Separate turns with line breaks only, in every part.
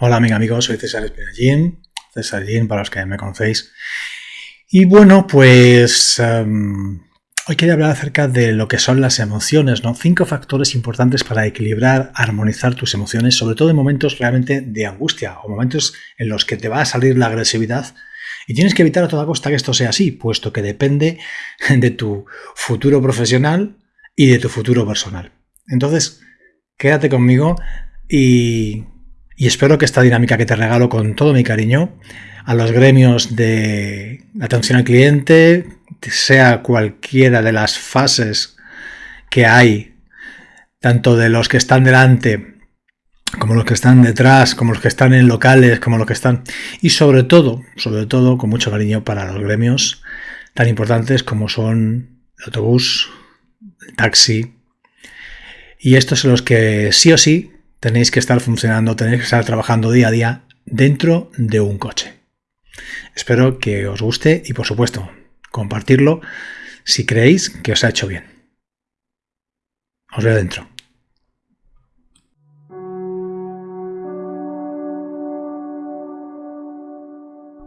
Hola amiga, amigos, soy César Espinallín, César para los que me conocéis. Y bueno, pues um, hoy quería hablar acerca de lo que son las emociones, ¿no? Cinco factores importantes para equilibrar, armonizar tus emociones, sobre todo en momentos realmente de angustia o momentos en los que te va a salir la agresividad y tienes que evitar a toda costa que esto sea así, puesto que depende de tu futuro profesional y de tu futuro personal. Entonces, quédate conmigo y y espero que esta dinámica que te regalo con todo mi cariño a los gremios de atención al cliente, sea cualquiera de las fases que hay, tanto de los que están delante como los que están detrás, como los que están en locales, como los que están... Y sobre todo, sobre todo, con mucho cariño para los gremios tan importantes como son el autobús, el taxi. Y estos son los que sí o sí tenéis que estar funcionando, tenéis que estar trabajando día a día dentro de un coche. Espero que os guste y por supuesto compartirlo si creéis que os ha hecho bien. Os veo dentro.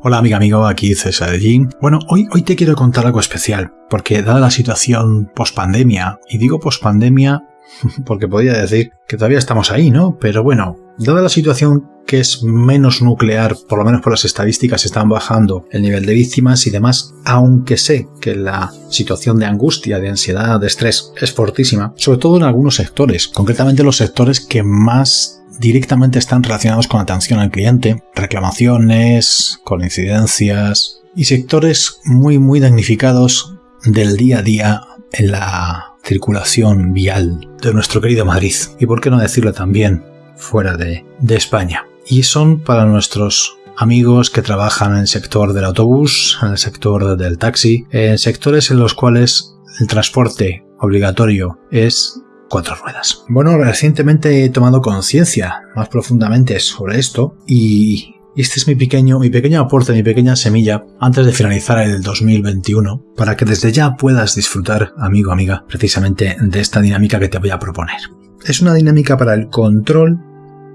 Hola amiga amigo, aquí César Jin. Bueno, hoy, hoy te quiero contar algo especial, porque dada la situación post pandemia, y digo post pandemia porque podría decir que todavía estamos ahí, ¿no? Pero bueno, dada la situación que es menos nuclear, por lo menos por las estadísticas están bajando el nivel de víctimas y demás, aunque sé que la situación de angustia, de ansiedad, de estrés es fortísima, sobre todo en algunos sectores, concretamente los sectores que más directamente están relacionados con atención al cliente, reclamaciones, con incidencias y sectores muy muy damnificados del día a día en la circulación vial de nuestro querido Madrid y por qué no decirlo también fuera de, España. Y son para nuestros amigos que trabajan en el sector del autobús, en el sector del taxi, en sectores en los cuales el transporte obligatorio es cuatro ruedas. Bueno, recientemente he tomado conciencia más profundamente sobre esto y y este es mi pequeño, mi pequeño aporte, mi pequeña semilla antes de finalizar el 2021 para que desde ya puedas disfrutar, amigo, amiga, precisamente de esta dinámica que te voy a proponer. Es una dinámica para el control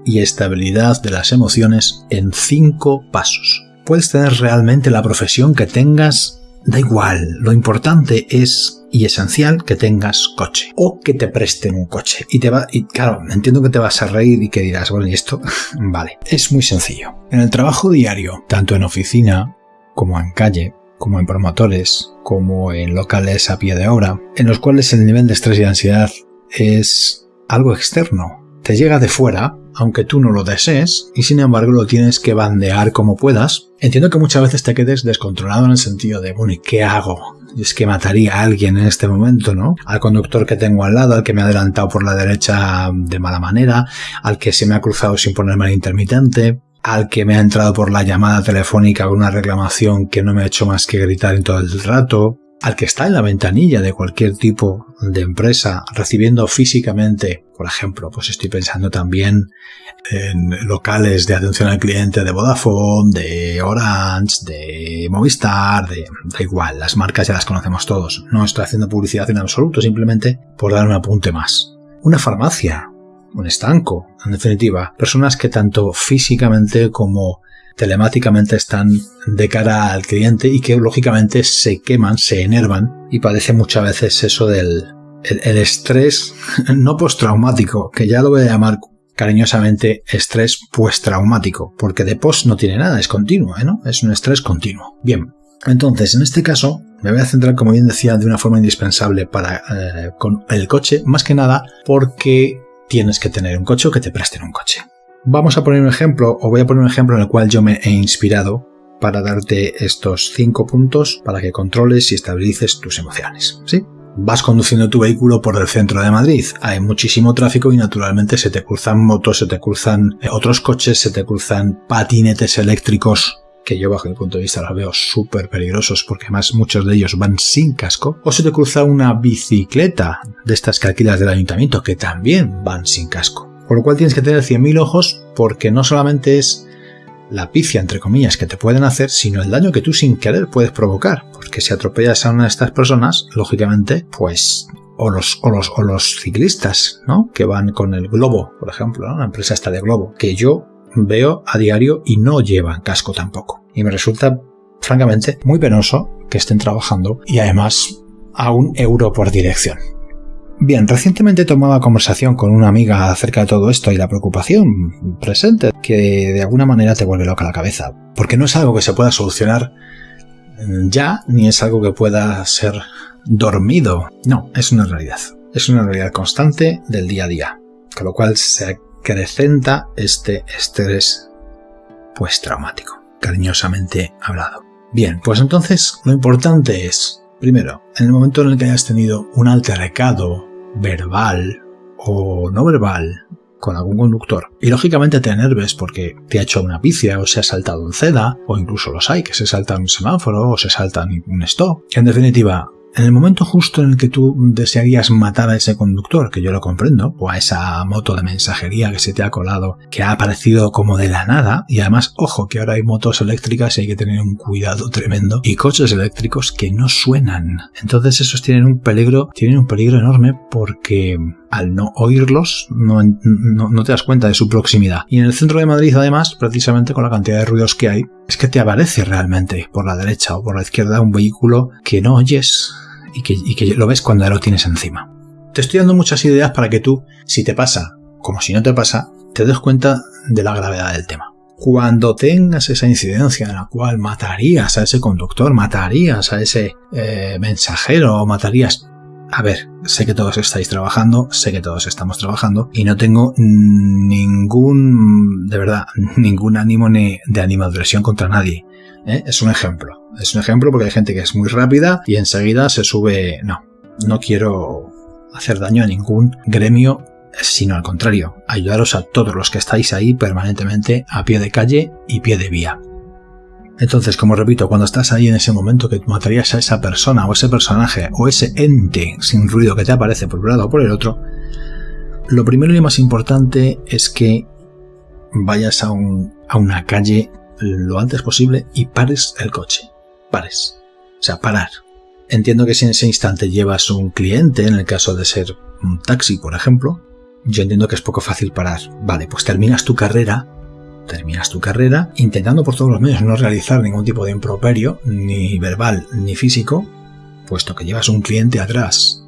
y estabilidad de las emociones en cinco pasos. Puedes tener realmente la profesión que tengas, da igual, lo importante es y esencial que tengas coche o que te presten un coche. Y te va, y claro, entiendo que te vas a reír y que dirás, bueno, y esto, vale, es muy sencillo. En el trabajo diario, tanto en oficina como en calle, como en promotores, como en locales a pie de obra, en los cuales el nivel de estrés y ansiedad es algo externo. Te llega de fuera, aunque tú no lo desees, y sin embargo lo tienes que bandear como puedas. Entiendo que muchas veces te quedes descontrolado en el sentido de, bueno, ¿y qué hago? es que mataría a alguien en este momento, ¿no? Al conductor que tengo al lado, al que me ha adelantado por la derecha de mala manera, al que se me ha cruzado sin ponerme al intermitente, al que me ha entrado por la llamada telefónica con una reclamación que no me ha hecho más que gritar en todo el rato, al que está en la ventanilla de cualquier tipo de empresa recibiendo físicamente, por ejemplo, pues estoy pensando también en locales de atención al cliente de Vodafone, de Orange, de Movistar, de da igual, las marcas ya las conocemos todos. No estoy haciendo publicidad en absoluto, simplemente por dar un apunte más. Una farmacia, un estanco, en definitiva, personas que tanto físicamente como telemáticamente están de cara al cliente y que lógicamente se queman, se enervan y padece muchas veces eso del el, estrés no postraumático, que ya lo voy a llamar cariñosamente estrés postraumático, porque de post no tiene nada, es continuo, ¿eh? ¿no? Es un estrés continuo. Bien, entonces en este caso me voy a centrar, como bien decía, de una forma indispensable para eh, con el coche, más que nada porque tienes que tener un coche o que te presten un coche. Vamos a poner un ejemplo, o voy a poner un ejemplo en el cual yo me he inspirado para darte estos cinco puntos para que controles y estabilices tus emociones. ¿Sí? Vas conduciendo tu vehículo por el centro de Madrid, hay muchísimo tráfico y naturalmente se te cruzan motos, se te cruzan eh, otros coches, se te cruzan patinetes eléctricos que yo bajo mi punto de vista los veo súper peligrosos porque además muchos de ellos van sin casco, o se te cruza una bicicleta de estas que alquilas del ayuntamiento que también van sin casco. Por lo cual tienes que tener 100.000 ojos porque no solamente es la picia, entre comillas, que te pueden hacer, sino el daño que tú sin querer puedes provocar. Porque si atropellas a una de estas personas, lógicamente, pues o los, o los, o los ciclistas, ¿no? Que van con el globo, por ejemplo, la empresa está de globo, que yo veo a diario y no llevan casco tampoco. Y me resulta, francamente, muy penoso que estén trabajando y además a un euro por dirección. Bien, recientemente tomaba conversación con una amiga acerca de todo esto y la preocupación presente que de alguna manera te vuelve loca la cabeza, porque no es algo que se pueda solucionar mm, ya, ni es algo que pueda ser dormido. No, es una realidad. Es una realidad constante del día a día, con lo cual se acrecenta este estrés pues traumático, cariñosamente hablado. Bien, pues entonces lo importante es Primero, en el momento en el que hayas tenido un altercado verbal o no verbal con algún conductor y lógicamente te enerves porque te ha hecho una picia o se ha saltado un ceda o incluso los hay que se saltan un semáforo o se saltan un stop. En definitiva, en el momento justo en el que tú desearías matar a ese conductor, que yo lo comprendo, o a esa moto de mensajería que se te ha colado, que ha aparecido como de la nada, y además, ojo, que ahora hay motos eléctricas y hay que tener un cuidado tremendo, y coches eléctricos que no suenan. Entonces esos tienen un peligro, tienen un peligro enorme porque al no oírlos no, no, te das cuenta de su proximidad. Y en el centro de Madrid, además, precisamente con la cantidad de ruidos que hay, es que te aparece realmente por la derecha o por la izquierda un vehículo que no oyes y que, lo ves cuando lo tienes encima. Te estoy dando muchas ideas para que tú, si te pasa, como si no te pasa, te des cuenta de la gravedad del tema. Cuando tengas esa incidencia en la cual matarías a ese conductor, matarías a ese eh, mensajero matarías... A ver, sé que todos estáis trabajando, sé que todos estamos trabajando y no tengo ningún, de verdad, ningún ánimo ni de animadversión contra nadie. ¿Eh? Es un ejemplo. Es un ejemplo porque hay gente que es muy rápida y enseguida se sube... No, no quiero hacer daño a ningún gremio, sino al contrario, ayudaros a todos los que estáis ahí permanentemente a pie de calle y pie de vía. Entonces, como repito, cuando estás ahí en ese momento que matarías a esa persona o ese personaje o ese ente sin ruido que te aparece por un lado o por el otro, lo primero y más importante es que vayas a, a una calle lo antes posible y pares el coche. Pares. O sea, parar. Entiendo que si en ese instante llevas un cliente, en el caso de ser un taxi, por ejemplo, yo entiendo que es poco fácil parar. Vale, pues terminas tu carrera, terminas tu carrera intentando por todos los medios no realizar ningún tipo de improperio, ni verbal ni físico, puesto que llevas un cliente atrás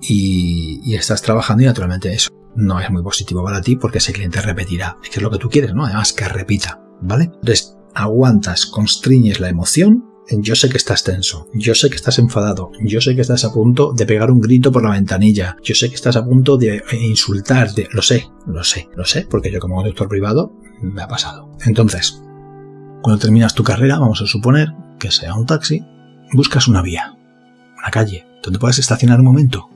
y, estás trabajando y naturalmente eso no es muy positivo para ti porque ese cliente repetirá, que es lo que tú quieres, ¿no? Además que repita. ¿Vale? Entonces, aguantas, constriñes la emoción. Yo sé que estás tenso, yo sé que estás enfadado, yo sé que estás a punto de pegar un grito por la ventanilla, yo sé que estás a punto de insultarte, lo sé, lo sé, lo sé, porque yo como conductor privado me ha pasado. Entonces, cuando terminas tu carrera, vamos a suponer que sea un taxi, buscas una vía, una calle, donde puedas estacionar un momento.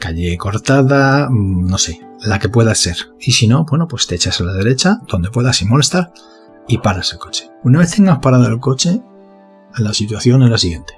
Calle cortada, mm, no sé, la que pueda ser. Y si no, bueno, pues te echas a la derecha, donde puedas sin molestar, y paras el coche. Una vez tengas parado el coche, la situación es la siguiente.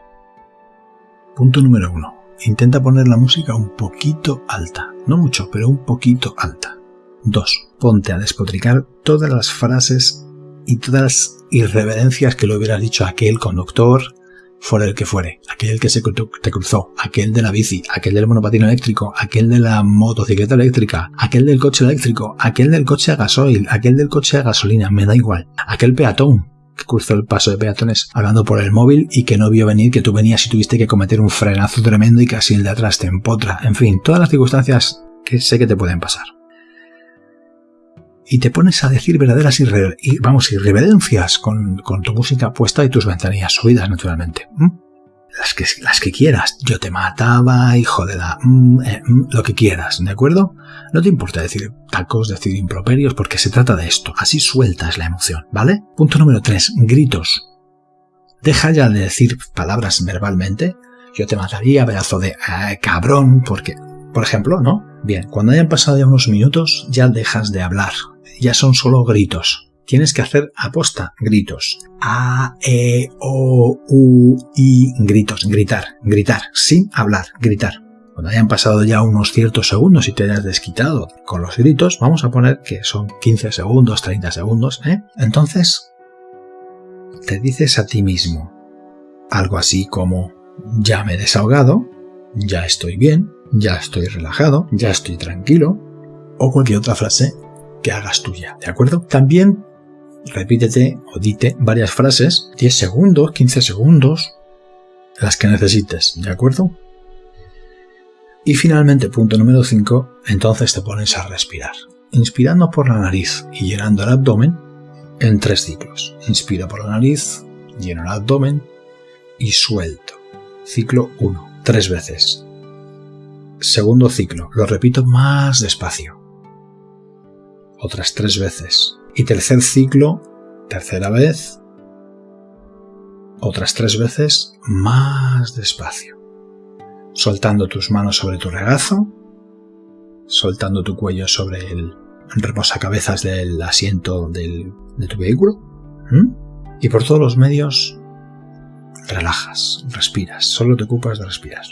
Punto número uno. Intenta poner la música un poquito alta. No mucho, pero un poquito alta. 2. Ponte a despotricar todas las frases y todas las irreverencias que le hubieras dicho a aquel conductor, fuera el que fuere, aquel que se te cruzó, aquel de la bici, aquel del monopatín eléctrico, aquel de la motocicleta eléctrica, aquel del coche eléctrico, aquel del coche a gasoil, aquel del coche a gasolina, me da igual, aquel peatón que cruzó el paso de peatones hablando por el móvil y que no vio venir que tú venías y tuviste que cometer un frenazo tremendo y casi el de atrás te empotra, en fin, todas las circunstancias que sé que te pueden pasar y te pones a decir verdaderas y vamos, irreverencias con, con, tu música puesta y tus ventanillas subidas, naturalmente. Las que, las que quieras. Yo te mataba, hijo de la... Mm, eh, mm, lo que quieras, ¿de acuerdo? No te importa decir tacos, decir improperios, porque se trata de esto. Así sueltas la emoción, ¿vale? Punto número 3. Gritos. Deja ya de decir palabras verbalmente. Yo te mataría, pedazo de eh, cabrón, porque... Por ejemplo, ¿no? Bien, cuando hayan pasado ya unos minutos, ya dejas de hablar ya son solo gritos. Tienes que hacer aposta gritos. A, E, O, U, I, gritos, gritar, gritar, sin hablar, gritar. Cuando hayan pasado ya unos ciertos segundos y te hayas desquitado con los gritos, vamos a poner que son 15 segundos, 30 segundos, ¿eh? Entonces, te dices a ti mismo algo así como, ya me he desahogado, ya estoy bien, ya estoy relajado, ya estoy tranquilo, o cualquier otra frase que hagas tuya, ¿de acuerdo? También repítete o dite varias frases, 10 segundos, 15 segundos, las que necesites, ¿de acuerdo? Y finalmente, punto número 5, entonces te pones a respirar. Inspirando por la nariz y llenando el abdomen en tres ciclos. Inspira por la nariz, lleno el abdomen y suelto. Ciclo 1, tres veces. Segundo ciclo, lo repito más despacio. Otras tres veces. Y tercer ciclo, tercera vez, otras tres veces más despacio. Soltando tus manos sobre tu regazo, soltando tu cuello sobre el reposacabezas del asiento de tu vehículo. Y por todos los medios, relajas, respiras, solo te ocupas de respirar.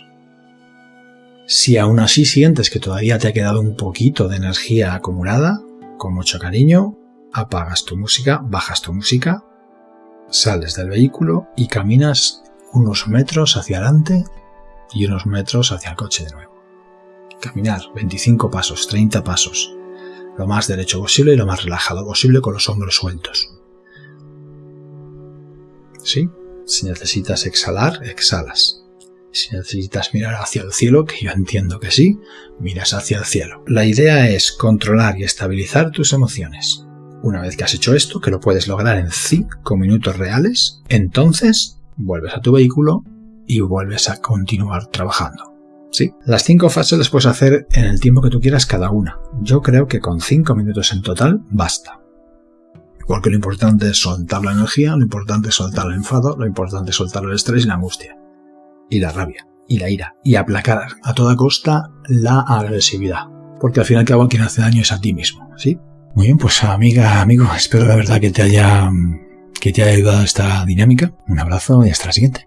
Si aún así sientes que todavía te ha quedado un poquito de energía acumulada, con mucho cariño, apagas tu música, bajas tu música, sales del vehículo y caminas unos metros hacia adelante y unos metros hacia el coche de nuevo. Caminar 25 pasos, 30 pasos, lo más derecho posible y lo más relajado posible con los hombros sueltos. ¿Sí? Si necesitas exhalar, exhalas. Si necesitas mirar hacia el cielo, que yo entiendo que sí, miras hacia el cielo. La idea es controlar y estabilizar tus emociones. Una vez que has hecho esto, que lo puedes lograr en 5 minutos reales, entonces vuelves a tu vehículo y vuelves a continuar trabajando. ¿Sí? Las 5 fases las puedes hacer en el tiempo que tú quieras cada una. Yo creo que con 5 minutos en total basta. Porque lo importante es soltar la energía, lo importante es soltar el enfado, lo importante es soltar el estrés y la angustia. Y la rabia, y la ira, y aplacar a toda costa la agresividad. Porque al fin y al cabo quien hace daño es a ti mismo, ¿sí? Muy bien, pues amiga, amigo, espero de verdad que te haya, que te haya ayudado esta dinámica. Un abrazo y hasta la siguiente.